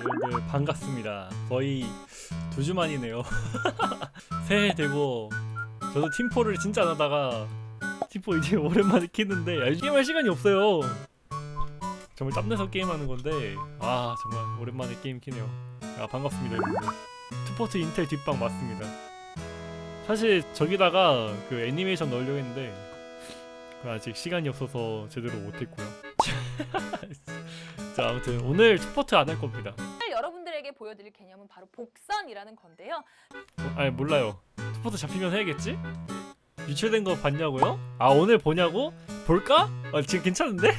여러분들 반갑습니다. 거의 두 주 만이네요. 새해 되고 저도 팀포를 진짜 안 하다가 팀포 이제 오랜만에 키는데 아, 게임할 시간이 없어요. 정말 짬내서 게임하는 건데 아 정말 오랜만에 게임 키네요. 아 반갑습니다 여러분들. 투포트 인텔 뒷방 맞습니다. 사실 저기다가 그 애니메이션 넣으려고 했는데 그 아직 시간이 없어서 제대로 못했고요. 자 아무튼 오늘 투포트 안 할 겁니다. 오늘 여러분들에게 보여드릴 개념은 바로 복선이라는 건데요. 어, 아니 몰라요. 투포트 잡히면 해야겠지? 유출된 거 봤냐고요? 아 오늘 보냐고? 볼까? 아 지금 괜찮은데?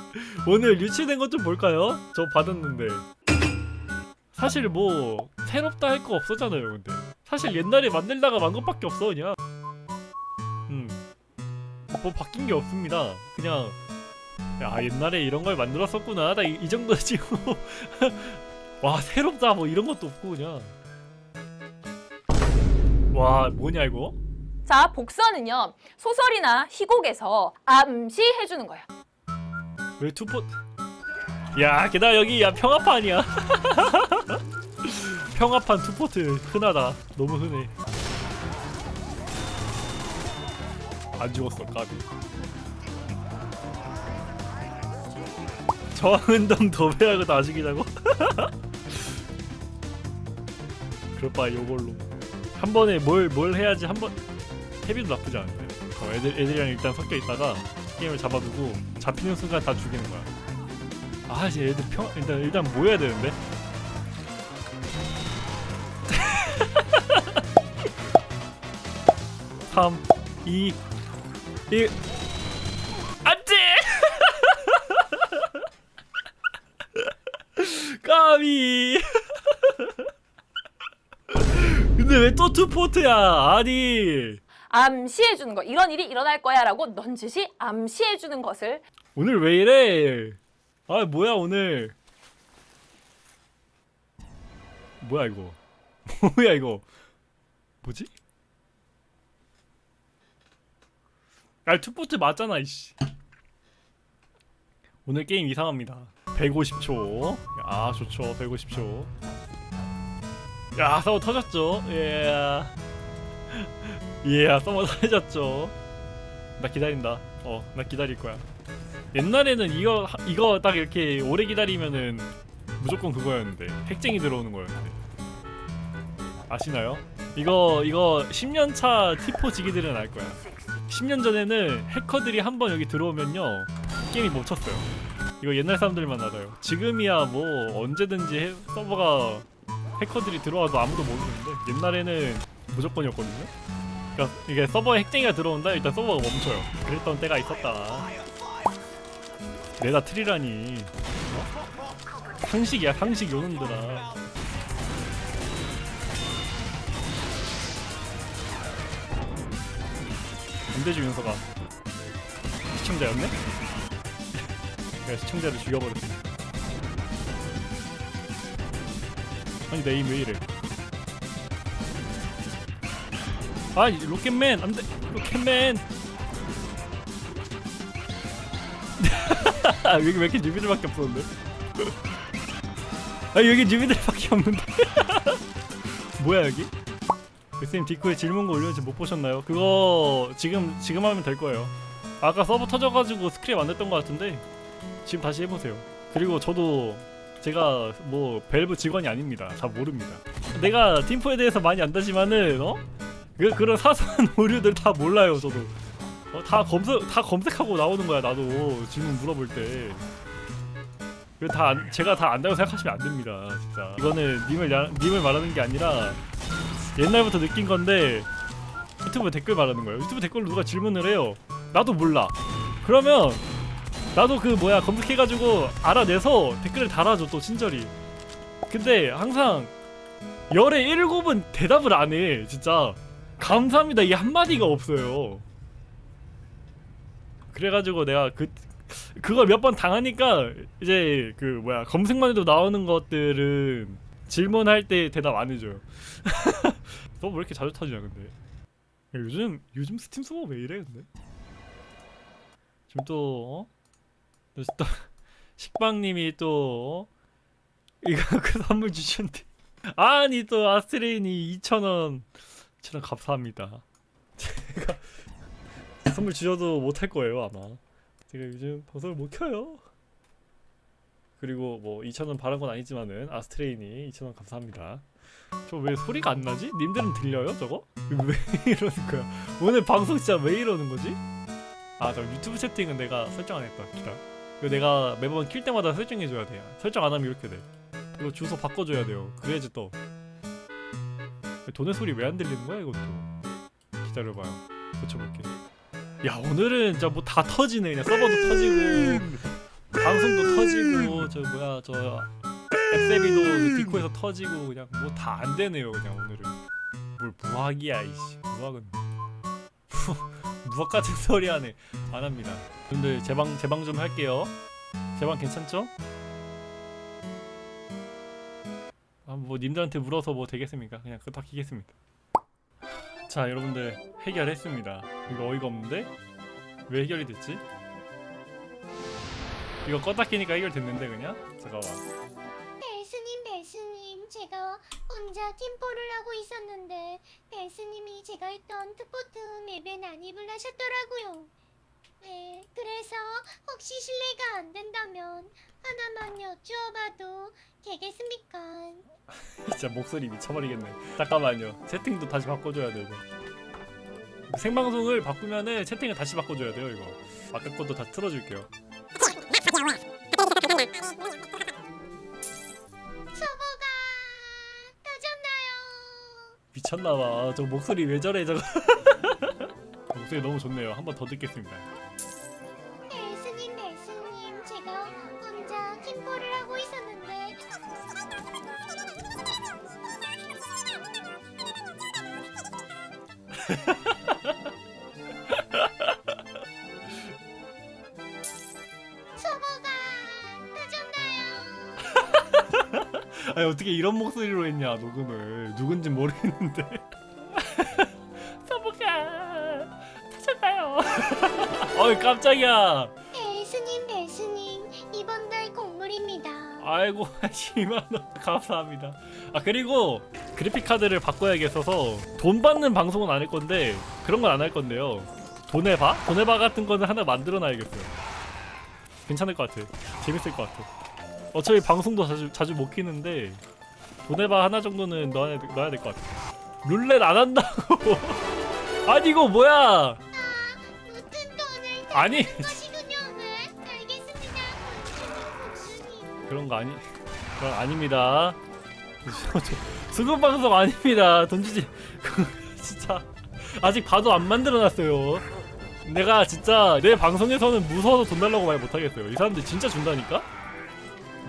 오늘 유출된 것 좀 볼까요? 저 받았는데 사실 뭐 새롭다 할 거 없었잖아요 근데 사실 옛날에 만들다가 만 것밖에 없어 그냥 음뭐 바뀐 게 없습니다 그냥 야 옛날에 이런 걸 만들었었구나 나이 정도 지금 와 새롭다 뭐 이런 것도 없고 그냥 와 뭐냐 이거? 자, 복선은요. 소설이나 희곡에서 암시해주는 거예요. 왜 투포? 야 게다가 여기 야 평화판이야. 평화판 투포트 흔하다. 너무 흔해. 안 죽었어 까비. 저항운동 도배하고 나중이라고? 그럴 바에 요걸로 한 번에 뭘 뭘 해야지 한번 헤비도 나쁘지 않은데 어, 애들 애들이랑 일단 섞여 있다가 게임을 잡아두고 잡히는 순간 다 죽이는 거야. 아 이제 애들 평 일단 일단 모여야 되는데. 삼, 이, 일. 까비. 근데 왜 또 투포트야? 아니. 암시해주는 거. 이런 일이 일어날 거야 라고 넌지시 암시해주는 것을 오늘 왜 이래? 아 뭐야 오늘? 뭐야 이거? 뭐야 이거? 뭐지? 아 투포트 맞잖아 이씨. 오늘 게임 이상합니다. 150초. 아 좋죠. 150초. 야 서버 터졌죠. 예. 예, 서버 터졌죠. 나 기다린다. 어, 나 기다릴 거야. 옛날에는 이거 이거 딱 이렇게 오래 기다리면은 무조건 그거였는데 핵쟁이 들어오는 거였는데 아시나요? 이거 이거 10년 차 티포 지기들은 알 거야. 10년 전에는 해커들이 한 번 여기 들어오면요 게임이 멈췄어요. 이거 옛날 사람들만 알아요. 지금이야 뭐 언제든지 해, 서버가 해커들이 들어와도 아무도 모르는데 옛날에는 무조건이었거든요. 그러니까 이게 서버에 핵쟁이가 들어온다 일단 서버가 멈춰요. 그랬던 때가 있었다. 내다 트리라니 어? 상식이야 상식 요놈들아 안 되지 윤서가 시청자였네? 내가 시청자를 죽여버렸어 아니 내 에임 왜 이래 아 로켓맨 안돼 로켓맨 아 여기 왜 이렇게 newbie들밖에 없었는데? 아 여기 newbie들밖에 없는데? 뭐야 여기? 쌤 디코에 질문 거 올렸는지 못 보셨나요? 그거 지금 지금 하면 될 거예요. 아까 서버 터져가지고 스크립 안 됐던 것 같은데 지금 다시 해보세요. 그리고 저도 제가 뭐 밸브 직원이 아닙니다. 다 모릅니다. 내가 팀포에 대해서 많이 안다지만은 어? 그, 그런 사소한 오류들 다 몰라요 저도. 어, 다 검색 다 검색하고 나오는 거야 나도 질문 물어볼 때. 이거 다 안, 제가 다 안다고 생각하시면 안 됩니다 진짜. 이거는 님을 야, 님을 말하는 게 아니라 옛날부터 느낀 건데 유튜브 댓글 말하는 거예요. 유튜브 댓글로 누가 질문을 해요. 나도 몰라. 그러면 나도 그 뭐야 검색해가지고 알아내서 댓글을 달아줘 또 친절히. 근데 항상 열의 일곱은 대답을 안 해. 진짜 감사합니다 이 한마디가 없어요. 그래가지고 내가 그 그걸 몇 번 당하니까 이제 그 뭐야 검색만 해도 나오는 것들은 질문할 때 대답 안 해줘요. 너 왜 이렇게 자주 타지냐 근데? 야, 요즘 요즘 스팀 서버 왜 이래 근데? 지금 또 어? 또, 또 식빵님이 또 어? 이거 그 선물 주셨는데 아니 또 아스트레인이 2,000원 2,000원 감사합니다 제가 선물 주셔도 못할 거예요 아마 제가 요즘 방송을 못 켜요 그리고 뭐 2,000원 바란 건 아니지만은 아스트레인이 2,000원 감사합니다. 저 왜 소리가 안 나지? 님들은 들려요 저거? 왜 이러는 거야? 오늘 방송 진짜 왜 이러는 거지? 아 저 유튜브 채팅은 내가 설정 안 했다 기다. 이거 내가 매번 킬 때마다 설정해줘야 돼요. 설정 안 하면 이렇게 돼. 이거 주소 바꿔줘야 돼요. 그래야지 또. 돈의 소리 왜 안 들리는 거야 이것도? 기다려봐요. 고쳐볼게 야 오늘은 진짜 뭐 다 터지네. 그냥 서버도 터지고 방송도 터지고 저 뭐야 저 앱세비도 디코에서 터지고 그냥 뭐 다 안 되네요 그냥 오늘은 뭘 무학이야 이씨 무학은 무학 같은 소리 하네 안 합니다 여러분들 제방 제방 좀 할게요 제방 괜찮죠? 아 뭐 님들한테 물어서 뭐 되겠습니까? 그냥 그거 다 키겠습니다. 자 여러분들 해결했습니다. 이거 어이가 없는데 왜 해결이 됐지? 이거 껐다 키니까 해결됐는데 그냥 잠깐만. 벨스님 벨스님 제가 혼자 팀포를 하고 있었는데 벨스님이 제가 했던 트포트 맵에 난입을 하셨더라고요 네 그래서 혹시 실례가 안 된다면 하나만 여쭈어봐도 되겠습니까? 진짜 목소리 미쳐버리겠네. 잠깐만요. 채팅도 다시 바꿔줘야 돼 이거. 생방송을 바꾸면은 채팅을 다시 바꿔줘야 돼요 이거. 아까 것도 다 틀어줄게요. 미쳤나봐. 저 목소리 왜 저래 저거. 목소리 너무 좋네요. 한 번 더 듣겠습니다. 아니 어떻게 이런 목소리로 했냐 녹음을. 누군지 모르겠는데. 서브가 터졌나요. 어이 깜짝이야. 벨스님 벨스님 이번 달 곡물입니다. 아이고 10만원. 감사합니다. 아 그리고 그래픽 카드를 바꿔야겠어서 돈 받는 방송은 안 할 건데 그런 건 안 할 건데요. 돈에 봐? 돈에 봐 같은 거는 하나 만들어 놔야겠어요. 괜찮을 것 같아 재밌을 것 같아 어차피 방송도 자주, 자주 못 키는데 돈에 봐 하나 정도는 넣어야, 넣어야 될 것 같아 룰렛 안 한다고 아니 이거 뭐야 돈을 아니 네 그런 거 아니 그건 아닙니다. 수급 방송 아닙니다. 돈 주지. 진짜 아직 봐도 안 만들어놨어요. 내가 진짜 내 방송에서는 무서워서 돈 달라고 말 못하겠어요. 이 사람들 진짜 준다니까?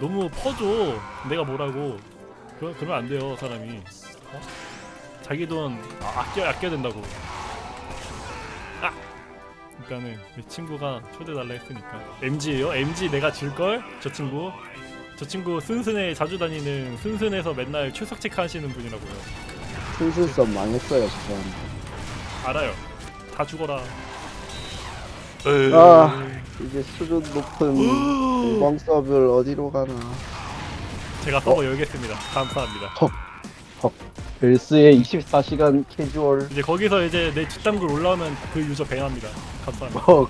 너무 퍼줘. 내가 뭐라고. 그러, 그러면 안 돼요, 사람이. 어? 자기 돈 아, 아껴 아껴야 된다고. 아! 일단은 내 친구가 초대 달라 했으니까 MG예요? MG 내가 줄걸? 저 친구 저 친구 순순에 자주 다니는 순순에서 맨날 출석 체크하시는 분이라고요 순수성 망했어요 지금 알아요 다 죽어라 아. 이제 수준 높은 서브를 어디로 가나. 제가 서버 열겠습니다. 감사합니다. 벨스의 24시간 캐주얼. 이제 거기서 이제 내 뒷담글 올라오면 그 유저 뱅합니다. 감사합니다. 뭐.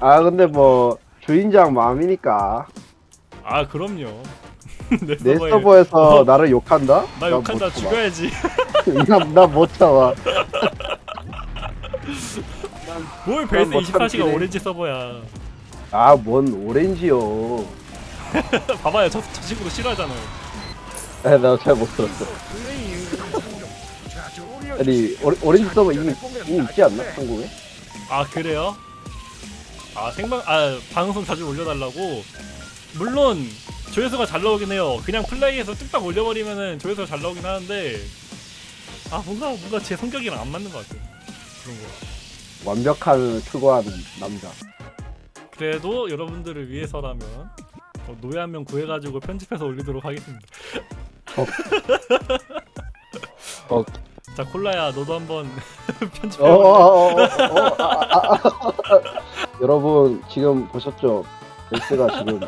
아 근데 뭐 주인장 마음이니까. 아 그럼요. 내 내 서버에 서버에서 어. 나를 욕한다? 나 욕한다. 죽여야지. 나못 참아 뭘뭐 24시간 참기네. 오렌지 서버야 아 뭔 오렌지요 봐봐요 저, 저 친구도 싫어하잖아요 나잘 못 들었어 아니 오레, 오렌지 서버 이미, 이미 있지 않나? 한국에? 아 그래요? 아 생방 아 방송 자주 올려달라고 물론 조회수가 잘 나오긴 해요. 그냥 플레이에서 뚝딱 올려버리면은 조회수가 잘 나오긴 하는데 아 뭔가 뭔가 제 성격이랑 안 맞는 것 같아 그런 거. 완벽한 추구하는 남자 그래도 여러분들을 위해서라면 어, 노예 한 명 구해가지고 편집해서 올리도록 하겠습니다. 어. 자 콜라야 너도 한번 편집해. 어, 어, 어, 어, 아, 아, 아. 여러분 지금 보셨죠? 벨스가 지금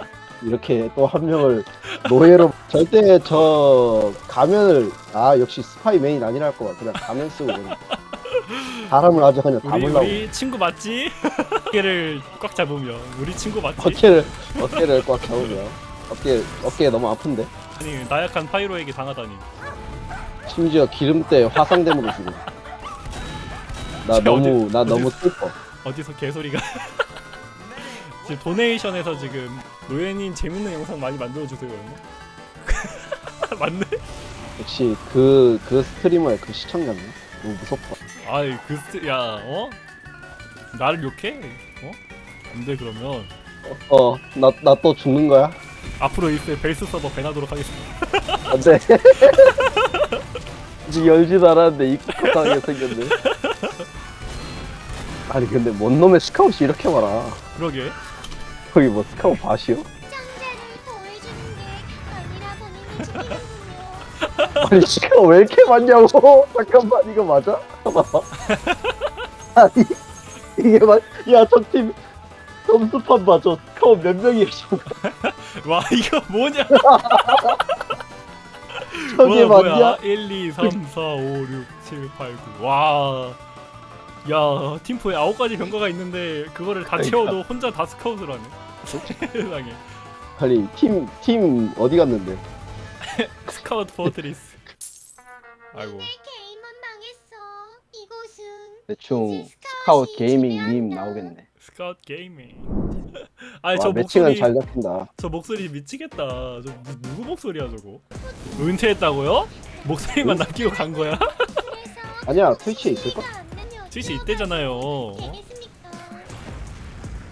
이렇게 또 한 명을 노예로 절대 저 가면을 아 역시 스파이 메인 아니랄 거야 그냥 가면 쓰고 사람을 아주 그냥 우리 담으려고. 우리 친구 맞지? 어깨를 꽉 잡으면 우리 친구 맞지? 어깨를 어깨를 꽉 잡으면 어깨 어깨 너무 아픈데? 아니 나약한 Pyro에게 당하다니. 심지어 기름때 화상됨으로 죽어 나 어디- 너무 나 어디- 너무 슬퍼. 어디서 개소리가. 지금 donation에서 지금 노예님 재밌는 영상 많이 만들어 주세요 맞네? 역시 그그 streamer의 그 시청자네 너무 무섭다 아이 그 스트 야 어? 나를 욕해? 어? 안돼 그러면 어 나 나 또 죽는 거야 앞으로 이때 벨스 서버 ban하도록 하겠습니다 안돼 아직 열지도 않았는데 입국하게 생겼네 아니 근데 뭔 놈의 Scout이 이렇게 많아 그러게 거기 뭐 스카웃 밭이요? 아니 스카웃 왜 이렇게 많냐고 잠깐만 이거 맞아? 봐봐 아니 이게 맞야 적팀 점수판 봐줘 스카웃 몇 명이 있어 와 이거 뭐냐 저게 와, 맞냐? 뭐야 1, 2, 3, 4, 5, 6, 7, 8, 9 와. 야, 팀포에 아홉 가지 병과가 있는데 그거를 다 그러니까. 채워도 혼자 다 Scout을 하네. 세상에. 아니 팀 팀 어디 갔는데 Scout Fortress. 아이고. 오늘 게임은 망했어. 이곳은 대충 Scout gaming 밈 나오겠네 Scout gaming. 아니 와저 매칭은 목소리 잘 잡힌다 저 목소리 미치겠다. 저 누, 누구 목소리야 저거? 은퇴했다고요? 목소리만 남기고 간 거야? 아니야 트위치에 있을걸? 트위치? 되겠습니까?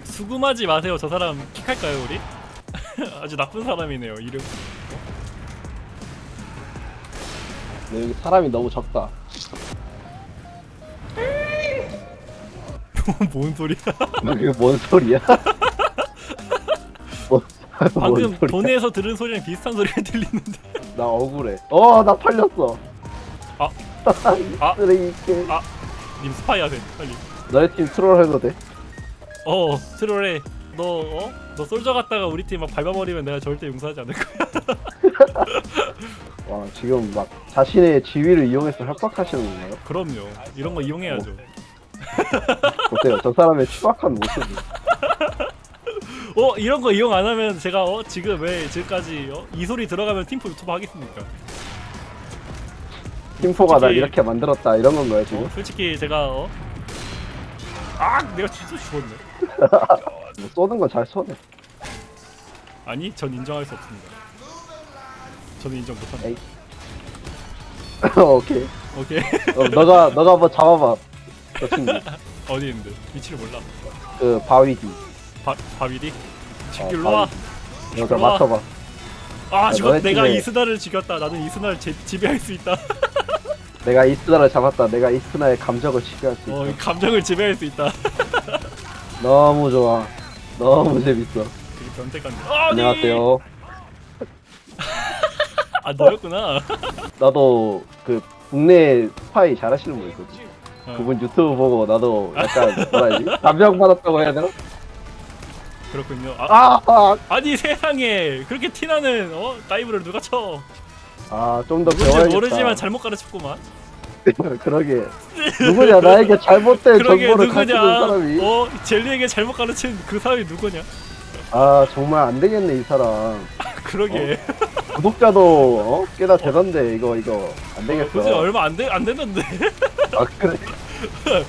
수금하지 마세요. 저 사람 킥할까요 우리? 아주 나쁜 사람이네요. 이름. 근데 여기 사람이 너무 적다 뭔 소리야? 이게 뭔 소리야? 뭔, 방금 소리야? 돈에서 들은 소리랑 비슷한 소리가 들리는데 나 억울해 어나 팔렸어 아. 아. 쓰레기 아. 님 스파이 하세요 빨리 너네 팀 트롤 해도 돼? 어 트롤해 너 어? 너 솔저 갔다가 우리 팀 막 밟아버리면 내가 절대 용서하지 않을 거야 와 지금 막 자신의 지위를 이용해서 협박하시는 건가요? 그럼요 이런 거 이용해야죠 보세요 저 사람의 추악한 모습 어 이런 거 이용 안 하면 제가 어 지금 왜 지금까지 어? 이 소리 들어가면 팀포 유튜브 하겠습니까 팀포가 날 솔직히- 이렇게 만들었다 이런 건가요 지금? 어, 솔직히 제가 어? 아 내가 진짜 죽었네 뭐 쏘는 건 잘 쏘네 아니 전 인정할 수 없습니다 저는 인정 못합니다 에이. 오케이 오케이 어, 너가 너가 한번 잡아봐 저 친구 어디 있는데 위치를 몰라 그 바위 뒤 바, 바비디? 어, 집길로 와. 와. 맞춰봐 아, 죽었. 너네 내가 이스나를 죽였다. 나는 이스나를 제, 지배할 수 있다. 내가 이스나를 잡았다 내가 이스나의 감정을 지배할 수 있다 어, 이 감정을 지배할 수 있다. 너무 좋아 너무 재밌어 되게 변태감. 아, 안녕하세요 아, 너였구나. 나도 그 국내 스파이 잘하시는 분 있거든 어, 그분 유튜브 보고 나도 약간 뭐라 해야지 감명 받았다고 해야 되나? 그렇군요. 아, 아, 아 니 세상에 그렇게 티나는 어 다이브를 누가 쳐? 아, 좀 더 배워야겠다. 모르지만 잘못 가르쳤구만. 그러게. 누구냐, 나에게 잘못된 그러게 정보를 가르치는? 사람이. 어, 젤리에게 잘못 가르친 그 사람이 누구냐? 아, 정말 안 되겠네, 이 사람. 그러게. 구독자도, 어? 꽤나 되던데, 이거, 이거. 안 되겠어. 그지 얼마 안돼안 됐는데. 아, 그래. 아,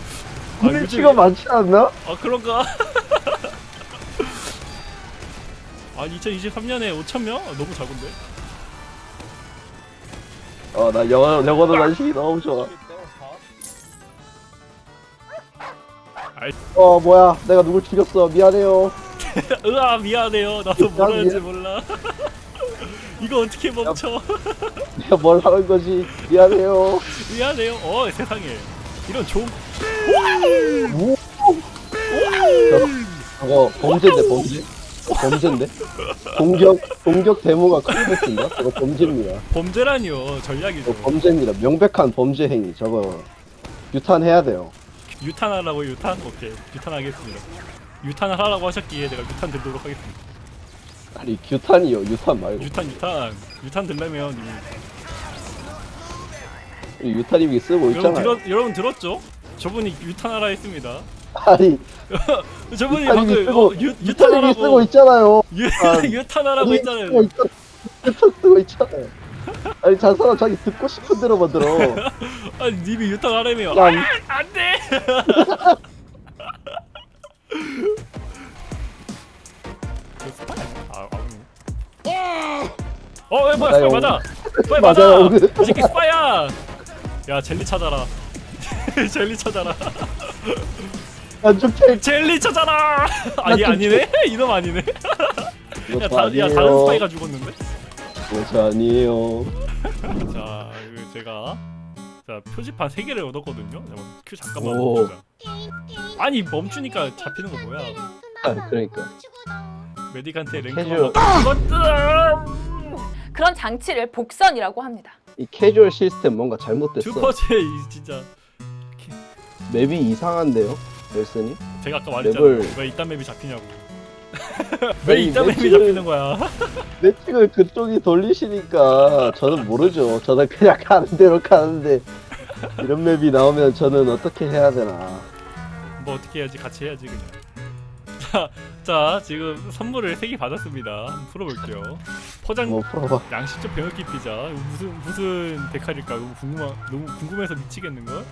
구매치가 요즘- 많지 않나? 아 그런가? 아 2023년에 5천 명? 아, 너무 작은데? 어, 나 영어, 영어도 단식이 너무 좋아. 어, 뭐야. 내가 누굴 죽였어. 미안해요. 으아 미안해요. 나도 뭘 하는지 미안- 몰라. 이거 어떻게 멈춰? 내가 뭘 하는 거지. 미안해요. 미안해요. 어 세상에 이런 좋은 우! 저거 범죄인데, 범죄? 어, 범죄인데? 공격, 공격 데모가 됐습니다. 저거 범죄입니다. 범죄라니요 전략이죠. 저거 범죄입니다. 명백한 범죄 행위. 저거 유탄해야 돼요. 유탄하라고 유탄? 오케이 유탄하겠습니다. 유탄을 하라고 하셨기에 내가 유탄 들도록 하겠습니다. 아니 규탄이요 유탄 말고 유탄 유탄 유탄 들려면 님이 우리 유탄님이 쓰고 여러분 있잖아요 들었 여러분 들었죠? 저분이 유탄하라 했습니다. 아니 저분이 방금 쓰고 어, 유 유탄하라고 쓰고 있잖아요 유 아, 유탄하라고 했잖아요. 유탄 쓰고 있잖아요 아니 저 사람 자기 듣고 싶은 대로 만들어 아니 님이 유탄하라며. 야, 아, 안 돼. 그 스파이. 아, 아. 어, 왜 뭐야? 스파이. 맞아. 스파이. 맞아. 이 새끼 스파이야. 야, 젤리 찾아라. 젤리 찾아라. 안죽택 젤리 찾아라. 아니 좀 아니네. 이놈 아니네. 이거 야, 저 다, 야 아니에요 다른 스파이가 죽었는데. 저 아니에요 자, 이거 제가 자 표지판 세 개를 얻었거든요. 잠깐만, 큐 잠깐만 오. 멈추자. 아니 멈추니까 잡히는 거 뭐야? 아, 그러니까. 메디칸테 랭크. 그런 장치를 복선이라고 합니다. 이 캐주얼 시스템 뭔가 잘못됐어 슈퍼제 이 진짜 맵이 이상한데요 넬슨이 제가 아까 말했잖아요. 맵을- 왜 이딴 맵이 잡히냐고. 왜 이딴 맵이 매치를- 잡히는 거야? 매칭을 그쪽이 돌리시니까 저는 모르죠 저는 그냥 가는 대로 가는데 이런 맵이 나오면 저는 어떻게 해야 되나 뭐 어떻게 해야지 같이 해야지 그냥. 자, 자 지금 선물을 세개 받았습니다. 한번 풀어볼게요. 포장 뭐 양식적 병역기 피자 무슨 무슨 데칼일까 너무 궁금하 너무 궁금해서 미치겠는 걸.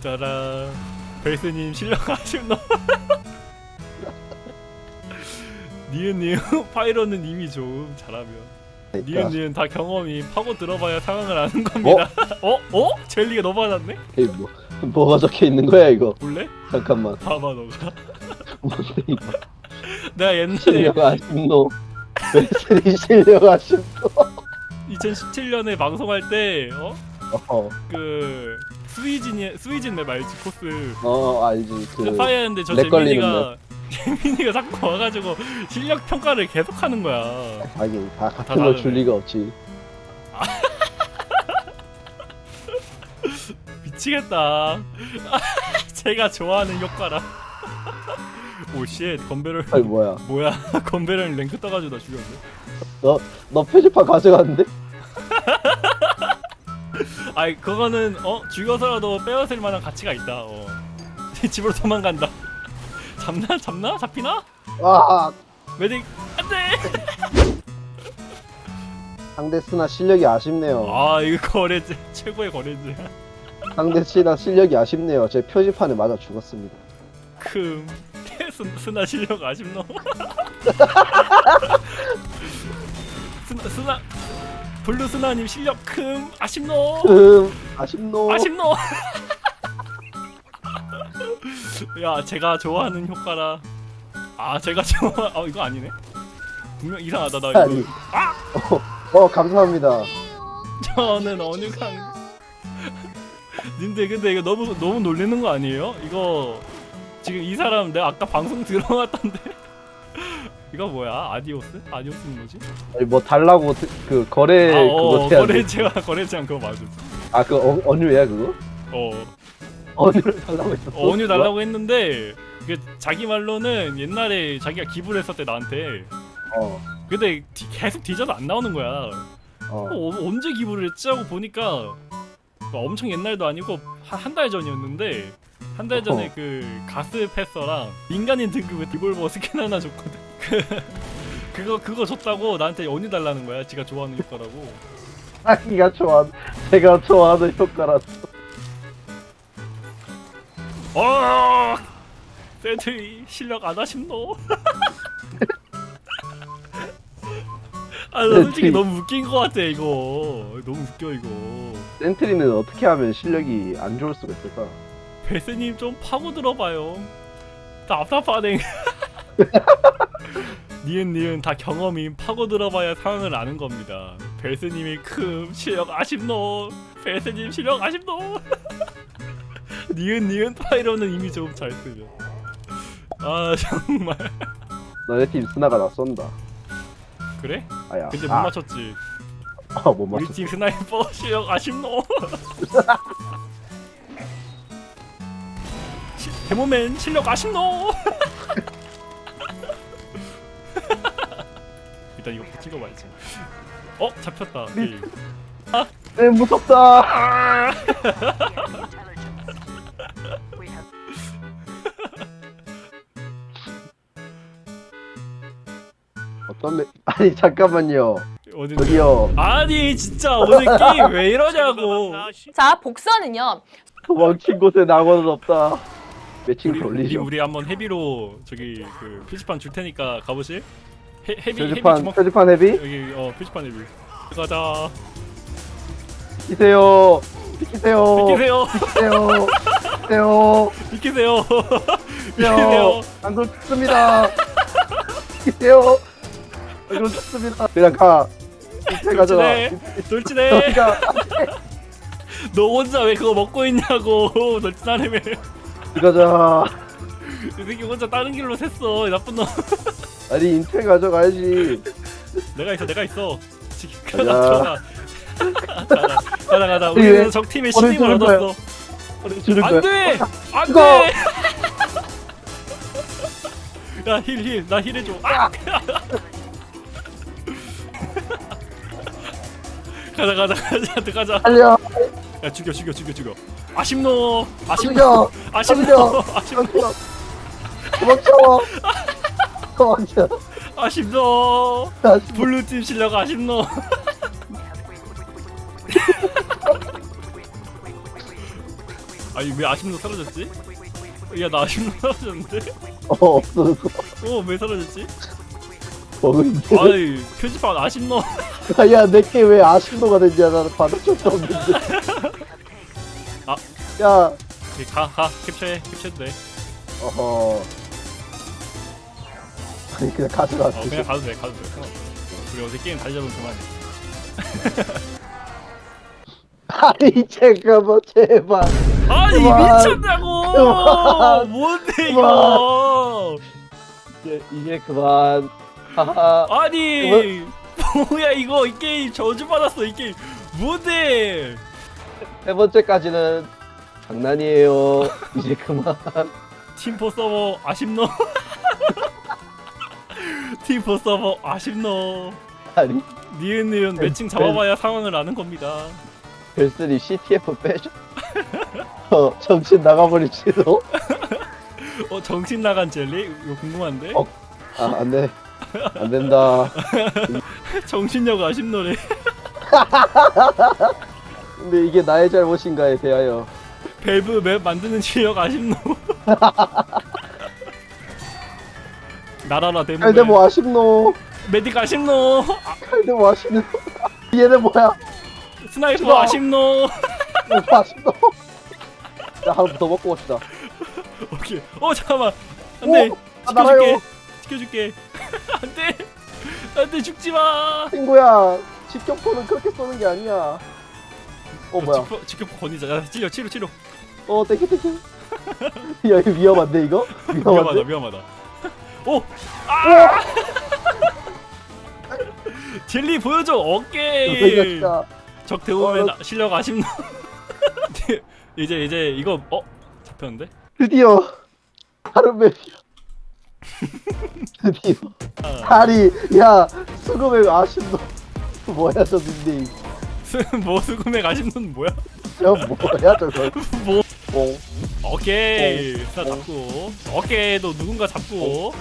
짜란 벨스님 실력 아쉽나? 니은 니은 파이로는 이미 좀 잘하면 니은 니은 다 경험이 파고 들어봐야 상황을 아는 겁니다. 어? 어? 젤리가 너무 많았네? 에이, 뭐, 뭐가 적혀 있는 거야 이거 볼래? 잠깐만 봐봐 너가. 뭔데 이거 내가 옛날에 실력 아쉽노 벨스리 실력 아쉽노 2017년에 방송할 때 어? 어, 그 스위진이 스위진 맵 알지 코스 어 알지 그 파이였는데 저 재민이가 재민이가 자꾸 와가지고 실력 평가를 계속하는 거야. 하긴 다다 같은 걸줄 다르네. 리가 없지 미치겠다. 제가 좋아하는 효과라. 오쉣 건배럴 아니 뭐야 뭐야 건배럴 랭크 떠가지고 나 죽였네. 너 표지판 가져갔는데? 아이 그거는 어 죽여서라도 빼앗을 만한 가치가 있다. 어. 집으로 도망간다. 잡나 잡나 잡히나? 와 Medic 안돼. 상대 스나 실력이 아쉽네요 아 이거 거래제 최고의 거래제. 상대 스나 실력이 아쉽네요 제 표지판에 맞아 죽었습니다 큼 스, 스나 실력 아쉽노 스나 스나 블루 스나님 실력 큼 아쉽노? 음 아쉽노. 아쉽노. 야 제가 좋아하는 효과라. 아 제가 좋아 아 이거 아니네? 분명 이상하다 나 아니. 이거 어 감사합니다. 저는 어느 강 님들 근데 이거 너무 너무 놀리는 거 아니에요? 이거 지금 이 사람 내가 아까 방송 들어갔던데 이거 뭐야 아디오스? 아디오스는 뭐지? 아니 뭐 달라고 드- 그 거래 아, 그거 어, 해야 돼. 거래제와 거래제한 그거 맞아. 아그 어, 언유야 그거? 어, 언유를 달라고 했었어? 언유 달라고 했는데 그 자기 말로는 옛날에 자기가 기부를 했었대 나한테. 어, 근데 디- 계속 뒤져도 안 나오는 거야. 어. 어, 언제 기부를 했지 하고 보니까 뭐 엄청 옛날도 아니고 한 달 전이었는데 한 달 전에 어허. 그 Gas Passer랑 민간인 등급의 리볼버 스킨 하나 줬거든. 그 그거 그거 줬다고 나한테 언유 달라는 거야. 지가 좋아하는 효과라고. 자기가 좋아 제가 좋아하는 효과라서 어! 세트이 실력 안 하심노? 아, 나 솔직히 너무 웃긴 거 같아 이거. 너무 웃겨 이거. 센트리는 어떻게 하면 실력이 안 좋을 수가 있을까? 베스님 좀 파고 들어봐요. 답답하네. 니은 니은 다 경험이 파고 들어봐야 상황을 아는 겁니다. 베스님이 큼 실력 아쉽노. 베스님 실력 아쉽노. 니은 니은 Pyro는 이미 좀잘 쓰죠. 아 정말 너네 팀 스나가 나 쏜다 그래? 아야 근데 못 아, 맞췄지. 아, 못 우리 팀 스나이퍼 실력 아쉽노. 시- 데모맨 실력 아쉽노 일단 이거 찍어봐야지. 어? 잡혔다. 게임 네 무섭다. 아! 어떤 매... 아니 잠깐만요. 어디 저기요. 아니 진짜 오늘 게임 왜 이러냐고. 자 복선은요. 도망친 곳에 낙원은 없다. 매칭 우리, 우리, 돌리죠. 우리 한번 헤비로 저기 그 표지판 줄 테니까 가보실? 헤, 비 표지판 해비 표지판 헤비? 여기, 여기 어 표지판 헤비. 가자. 비키세요. 비키세요. 비키세요. 비키세요. 비키세요. 비키세요. 비키세요. 안돌 죽습니다. 비키세요. 안돌 죽습니다. 그냥 가. 돌진해. 돌진해. 너 혼자 왜 그거 먹고 있냐고 돌진하려면. 이거자. 이 새끼 혼자 다른 길로 샜어. 나쁜 놈. 아니 인체 가져가야지. 내가 있어 내가 있어. 지- 가자. 가자 가자 가자 가자 가자. 왜? 우리는 적 팀의 오늘 신임을. 얻었어. 우리 안돼! 이거! 안돼! 야 heal heal 나 heal 해줘. 아! 가자 가자 가자 들어가자. 달려. 야 죽여 죽여 죽여 죽여. 아쉽노. 아쉽노. 아쉽노. 아쉽노. 도망쳐 도망쳐 아쉽노. 블루팀 실력 아쉽노. 아니 왜 아쉽노 사라졌지? 야 나 아쉽노 사라졌는데? 어 없어졌어. 어왜 사라졌지? 버그인데. 아이 표지판 아쉽노. 야 내게 왜 아쉽도가 됐냐? 나는 받을 적도 없는데. 아. 야. 가가. 캡처해 캡처해도 돼. 어허 아니 그냥 가져가 어, 그냥 가도 돼 가도 돼. 우리 어제 게임 다시 잡으면 그만해 아니 잠깐만 제발. 아니 그만. 미쳤냐고! 그만. 뭔데 그만. 이거 이제, 이제 그만. 아니 뭐야 이거? 이 게임 저주받았어 이 게임. 뭔데? 세 번째까지는 장난이에요. 이제 그만. 팀포 서버 아쉽노 팀포 서버 아쉽노. 아니 니은니은 매칭 잡아봐야 상황을 아는 겁니다. 벨스리 CTF 빼줘? 어 정신 나가버릴지도? 어 정신 나간 젤리? 이거 궁금한데? 어. 아 안 돼. 안 된다. 정신력 아쉽노래. 근데 이게 나의 잘못인가에 대하여. 밸브 맵 만드는 실력 아쉽노 나라라 데모 뭐 아쉽노. Medic 아쉽노. 아, 뭐 아쉽노. 얘네 뭐야? 스나이퍼. 아쉽노. 뭐 아쉽노? 야 하나 더 먹고 갑시다. 오케이. 어 잠깐만. 안돼. 오, 아. 지켜줄게. 지켜줄게. 안돼. 안돼. 죽지마. 친구야 직격포는 그렇게 쏘는 게 아니야. 어 뭐야? 지켜 지켜 건이자. 야 치료 치료 치료. 어 thank you thank you. 야 이거 위험한데 이거? 위험하다 위험한데? 위험하다 오! 아! 젤리 보여줘 오케이 진짜 적 대우면 어, 실력 아쉽노 이제 이제 이거 어? 잡혔는데? 드디어 맵이야 드디어 아, 다리 야 수금의 아쉽노 뭐야 저 닉네임 스- 뭐 수금액 아쉽노는 뭐야? 저 뭐야 저거 뭐 뽕 오케이. 어. 자 잡고. 오케이. 너 누군가 잡고.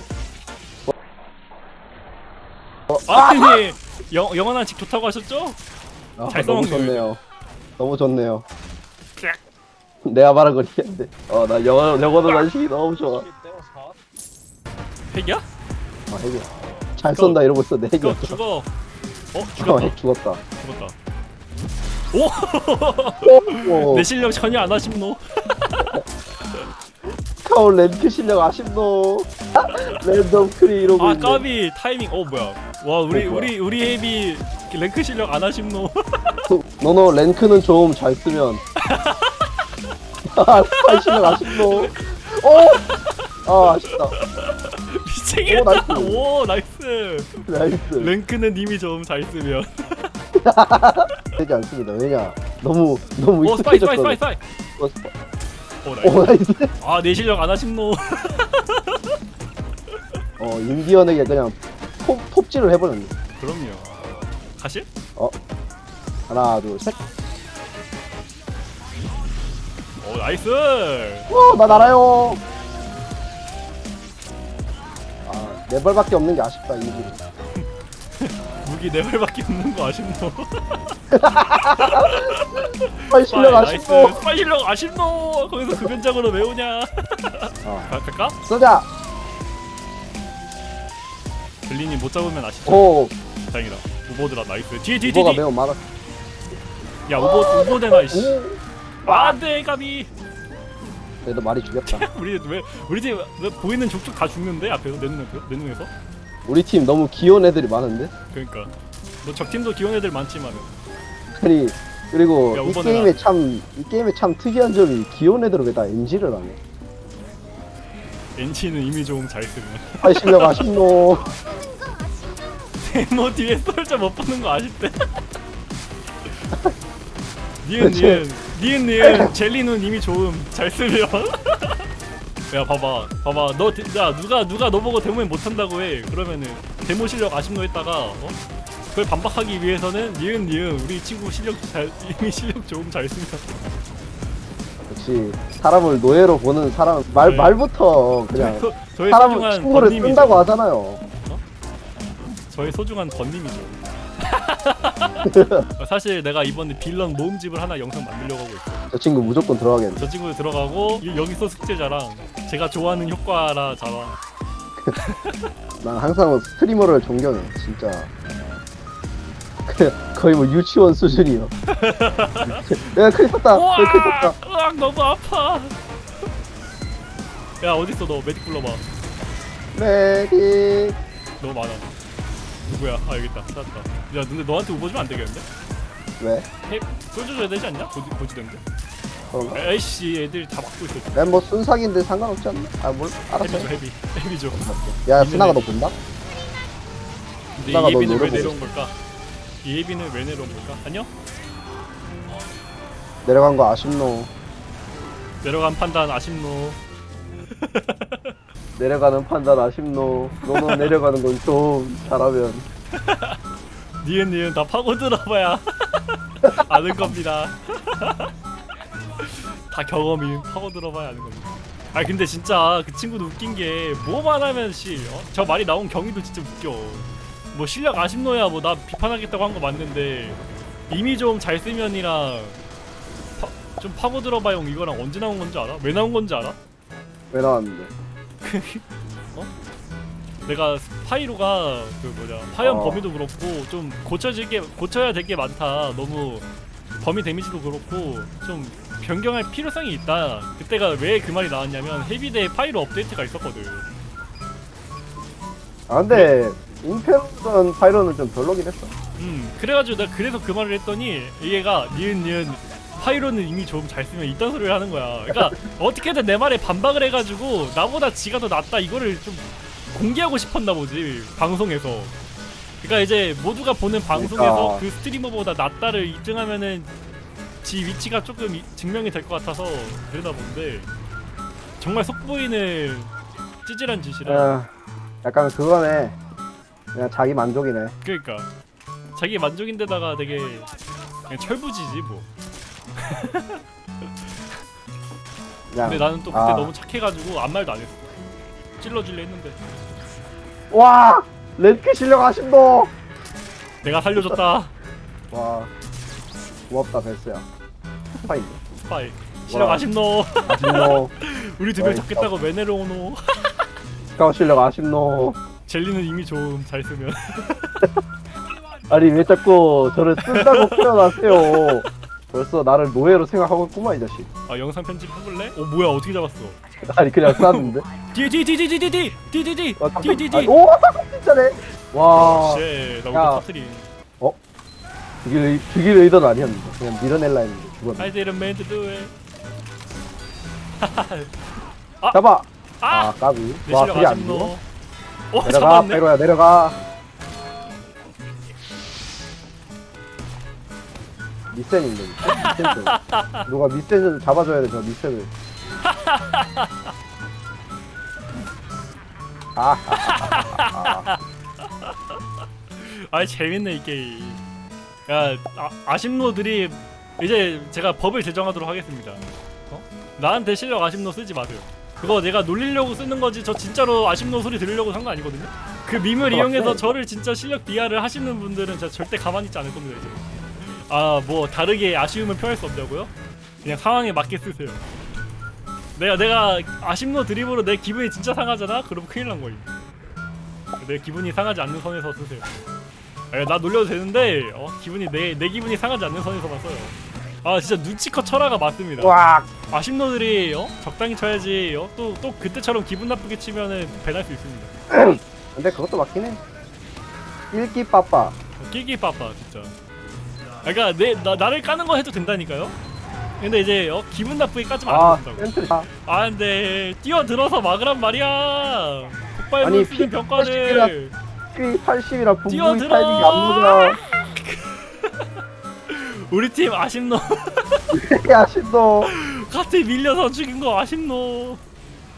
어. 아니 영, 영원한 직 좋다고 하셨죠? 아, 잘 너무 써먹네요, 좋네요. 너무 좋네요. 쫙. 내가 말한 건 이해한데. 어나 영어 영어도 단식이 너무 좋아. 핵이야? 아 핵이야. 잘 쏜다 이러고 있어. 내 죽어 핵이었어. 죽어. 어? 어, 죽었다. 핵 죽었다. 죽었다 오! 오내 실력 전혀 안 하십노? 카울 렌트 실력 아쉽노? 랜덤 크리 이러고 아 있네. 까비 타이밍. 어 뭐야? 와 우리 어, 뭐야? 우리 우리 헤비 랭크 실력 안 하십노? 너너 랭크는 좀 잘 쓰면. 아 실력 아쉽노? 오 아 아쉽다. 미치겠다. 오, 나이스. 오 나이스. 나이스. 랭크는 이미 좀잘 쓰면 되지 않습니다. 왜냐 너무 너무 오 스파이 스파이 익숙해졌어 스파이 스파이 어, 스파- 어 나이스. 오 나이스. 아내 실력 안 하신 노 어 인디언에게 그냥 톱, 톱질을 해버렸네. 그럼요. 가실? 하나 둘셋. 어 나이스! 와나 날아요. 아네 발밖에 없는 게 아쉽다 이기 무기 네 발밖에 없는 거 아쉽노 빨리 실력 아쉽고 스파이 실력 아쉽노. 거기서 급연장으로 외우냐. 어. 가- 갈까? 쏘자. 벨리님 못 잡으면 아쉽죠 오. 다행이다. 우보드라 나이스. 뒤에 뒤에 뒤에 매우 많아. 야 우보 우보대나 이씨. 오. 안돼 까비. 그래도 말이 죽였다. 우리 왜 우리 팀왜 보이는 족족 다 죽는데? 앞에서 내 눈에서 내 눈에서 우리 팀 너무 귀여운 애들이 많은데? 그러니까. 뭐 적팀도 귀여운 애들 많지만 아니 그리고 야, 이 게임에 참이 게임에 참 특이한 점이 귀여운 애들을 왜다 NG를 하네? 엔치는 이미 좀 잘 쓰면 빨리 실력 아쉽노. 데모 뒤에 솔저 못 보는 거 아쉽대. 니은 니은. 니은 니은. 젤리는 이미 좋음. 잘 쓰면 야 봐봐. 봐봐. 너 야 누가 누가 너 보고 데모에 못한다고 해. 그러면은 데모 실력 아쉽노 했다가 어? 그걸 반박하기 위해서는 니은 니은 우리 친구 실력 잘 이미 실력 좋음 잘 쓰면 역시 사람을 노예로 보는 사람 말 네. 말부터 그냥 저, 저의 사람 소중한 친구를 쓴다고 하잖아요. 저의 소중한 번님이죠 사실 내가 이번에 빌런 모음집을 하나 영상 만들려고 하고 있어. 저 친구 무조건 들어가겠네. 저 친구 들어가고 이- 여기서 숙제자랑 제가 좋아하는 효과라 자랑. 난 항상 스트리머를 존경해 진짜. 거의 뭐 유치원 수준이요. 내가 큰일 쳤다. 우와! 내가 큰일 쳤다. 으악 너무 아파. 야 어딨어 너? 메딕 불러봐. 메딕 너무 많아 누구야 아 여기 있다 찾았다 야 근데 너한테 우버주면 안 되겠는데? 왜? 해 쏠줘줘야 되지 않냐? 고지, 고지된데 그런가? 에이씨 애들 다 막고 있어 난뭐 순삭인데 상관없지 않나? 아 뭘 알았어 헤비죠 헤비 헤비죠 야 스나가 애. 너 본다? 근데 나가 이너 예비는 왜 노려보고 내려온 걸까? 이 예비는 왜 내려온 걸까? 안녕? 내려간 거 아쉽노 내려간 판단 아쉽노 내려가는 판단 아쉽노. 너는 내려가는 건 좀 잘하면. 니은 니은 다 파고 들어봐야 아는 겁니다. 다 경험이 파고 들어봐야 아는 겁니다. 아 근데 진짜 그 친구도 웃긴 게 뭐만 하면 씨저 말이 나온 경위도 진짜 웃겨. 뭐 실력 아쉽노야 뭐 나 비판하겠다고 한 거 맞는데 이미 좀 잘 쓰면이랑 파- 좀 파고 들어봐요 이거랑 언제 나온 건지 알아? 왜 나온 건지 알아? 왜 나왔는데 내가 파이로가 그 뭐냐 파연 어. 범위도 그렇고 좀 고쳐질 게 고쳐야 될 게 많다. 너무 범위 데미지도 그렇고 좀 변경할 필요성이 있다. 그때가 왜 그 말이 나왔냐면 헤비대 파이로 업데이트가 있었거든. 아 근데 임페르던 파이로는 좀 별로긴 했어 음 그래가지고 내가 그래서 그 말을 했더니 얘가 니은 니은 파이로는 이미 좀 잘 쓰면 이딴 소리를 하는 거야. 그러니까 어떻게든 내 말에 반박을 해가지고 나보다 지가 더 낫다 이거를 좀 공개하고 싶었나 보지 방송에서. 그러니까 이제 모두가 보는 방송에서 그러니까. 그 스트리머보다 낫다를 입증하면은 지 위치가 조금 이- 증명이 될 것 같아서 그러다 본데 정말 속보이는 찌질한 짓이라. 아, 약간 그거네 그냥 자기 만족이네 그러니까 자기 만족인데다가 되게 그냥 철부지지 뭐. 근데 나는 또 그때 아. 너무 착해가지고 아무 말도 안 했어. 찔러줄래 했는데 와 렌크 실력 아쉽노 내가 살려줬다. 와 고맙다 베스야 스파이 스파이. 실력 와. 아쉽노. 아쉽노 우리 두 명 잡겠다고 왜 내려오노. 스카웃 실력 아쉽노 젤리는 이미 좀 잘 쓰면. 아니 왜 자꾸 저를 쓴다고 표현하세요 벌써 나를 노예로 생각하고 있구만 이 자식 아 영상 편집 해볼래? 어 뭐야 어떻게 잡았어? 아니 그냥 쐈는데 뒤에 아, 뒤에. 오 진짜네 와 쉣, 나 야. 우리 터트린. 죽일, 의- 죽일 의도는 아니었는데 그냥 밀어낼라 했는데 죽었네 I didn't mean to do it. 잡아 아! 아 까비 내와 그게 안. 죽어? 어 내려가. 페로야 내려가 미센인데 미센 미센 누가 미센을 잡아줘야 돼저 미센을 아, 아 재밌네 이 게임. 야 아, 아심노들이 이제 제가 법을 제정하도록 하겠습니다. 어? 나한테 실력 아심노 쓰지 마세요. 그거 내가 놀리려고 쓰는 거지 저 진짜로 아심노 소리 들으려고 산 거 아니거든요. 그 밈을 그거 이용해서. 저를 진짜 실력 비하를 하시는 분들은 제가 절대 가만히 있지 않을 겁니다 이제. 아 뭐 다르게 아쉬움을 표할 수 없냐고요? 그냥 상황에 맞게 쓰세요. 내가 내가 아심노 드립으로 내 기분이 진짜 상하잖아? 그럼 큰일 난 거임. 내 기분이 상하지 않는 선에서 쓰세요. 에, 나 놀려도 되는데 어, 기분이 내, 내 기분이 상하지 않는 선에서만 써요. 아 진짜 눈치껏 철화가 맞습니다. 와, 아심노들이 어? 적당히 쳐야지 어? 또, 또 그때처럼 기분 나쁘게 치면은 배날 수 있습니다. 근데 그것도 맞긴 해. 일기 빠빠. 어, 끼기 빠빠 진짜. 아, 그러니까 내 나, 나를 까는 거 해도 된다니까요. 근데 이제 어, 기분 나쁘게 까지면 아, 안 된다고. 센트. 아, 아 근데 뛰어들어서 막으란 말이야. 아니, 쓰는 피- 병과를. 피 80이라 분부의 뛰어들어! 타이밍이 안 맞아. 우리 팀 아심노 야신도. 같이 밀려서 죽인 거 아심노.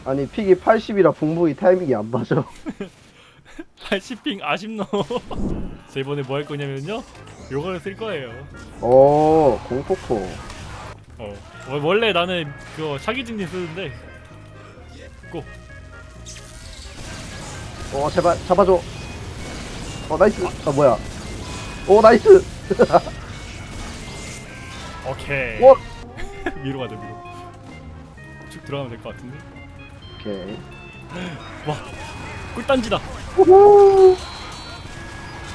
아니 픽이 80이라 분부의 타이밍이 안 맞아. 80핑 아심노. 자 이번에 뭐 할 거냐면요. 요거를 쓸 거예요. 오, 공포포. 어. 어, 원래 나는 그거 사기증진 쓰는데 꼭어 제발 잡아줘. 어 nice. 아 뭐야? 오 nice. 오케이. 와. 위로 가자 위로. 쭉 들어가면 될 것 같은데. 오케이. 와 꿀단지다.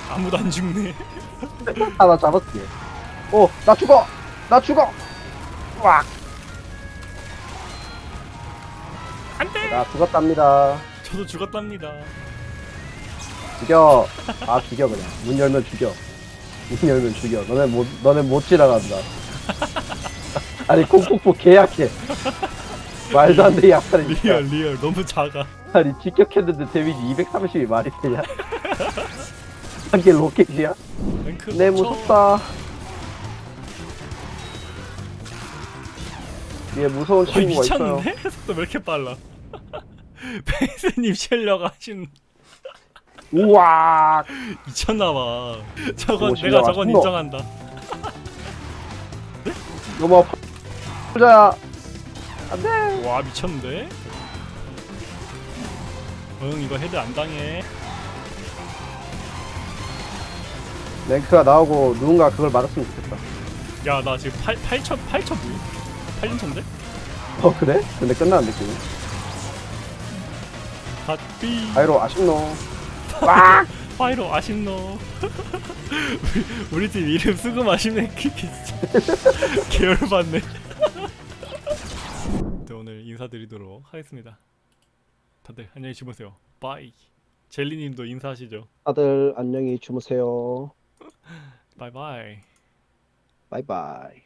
아무도 안 죽네. 하나 잡았지. 오나 죽어. 나 죽어. 와. 안 돼. 나 죽었답니다. 저도 죽었답니다. 죽여. 아 죽여 그냥. 문 열면 죽여. 문 열면 죽여. 너네 못 너네 못 지나간다. 아니 공포포 계약해. 말도 안 돼 약간의 리얼 리얼 너무 작아. 아니 직격했는데 데미지 230이 말이 되냐? 한게 로켓이야? 네. 무섭다. 얘 무서운 어, 친구가 있어요. 미쳤는데? 속도 왜 이렇게 빨라? 베이스님 실력 하신 우와. 미쳤나봐. 저건 오, 내가 저건 아신 거. 인정한다. 너무 아파. 보자. 안돼. 와 미쳤는데? 응 이거 헤드 안 당해. 랭크가 나오고 누군가 그걸 맞았으면 좋겠다. 야 나 지금 8 8천 8천 뭐? 8천 데 어 그래? 근데 끝나는 느낌. 갓비 아이로 아쉽노. 와. 파이로 아쉽노. 우리, 우리 팀 이름 쓰고 마시네 계열받네. 네, 오늘 인사드리도록 하겠습니다. 다들 안녕히 주무세요. 바이. 젤리님도 인사하시죠. 다들 안녕히 주무세요. 바이바이. 바이바이.